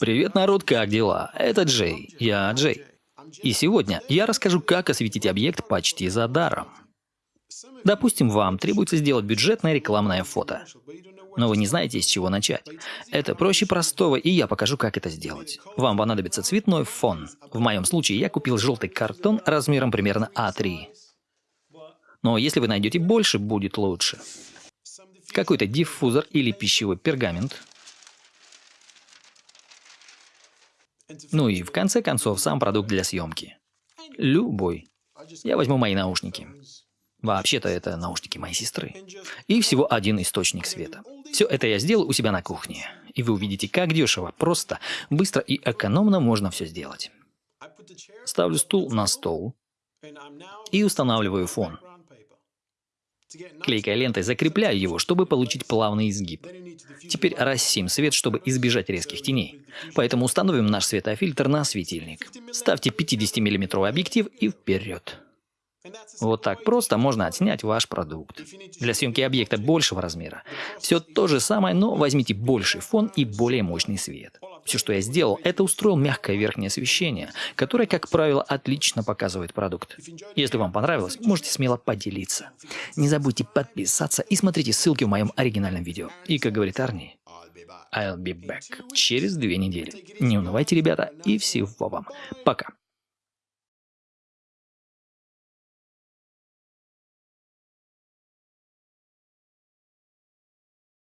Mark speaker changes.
Speaker 1: Привет, народ, как дела? Это Джей, я Джей. И сегодня я расскажу, как осветить объект почти за даром. Допустим, вам требуется сделать бюджетное рекламное фото. Но вы не знаете, с чего начать. Это проще простого, и я покажу, как это сделать. Вам понадобится цветной фон. В моем случае я купил желтый картон размером примерно А3. Но если вы найдете больше, будет лучше. Какой-то диффузор или пищевой пергамент. Ну и в конце концов сам продукт для съемки. Любой. Я возьму мои наушники. Вообще-то это наушники моей сестры. И всего один источник света. Все это я сделал у себя на кухне. И вы увидите, как дешево, просто, быстро и экономно можно все сделать. Ставлю стул на стол и устанавливаю фон. Клейкой лентой закрепляю его, чтобы получить плавный изгиб. Теперь рассеем свет, чтобы избежать резких теней. Поэтому установим наш светофильтр на светильник. Ставьте 50 миллиметровый объектив и вперед. Вот так просто можно отснять ваш продукт. Для съемки объекта большего размера все то же самое, но возьмите больший фон и более мощный свет. Все, что я сделал, это устроил мягкое верхнее освещение, которое, как правило, отлично показывает продукт. Если вам понравилось, можете смело поделиться. Не забудьте подписаться и смотрите ссылки в моем оригинальном видео. И, как говорит Арни, I'll be back через две недели. Не унывайте, ребята, и всего вам. Пока.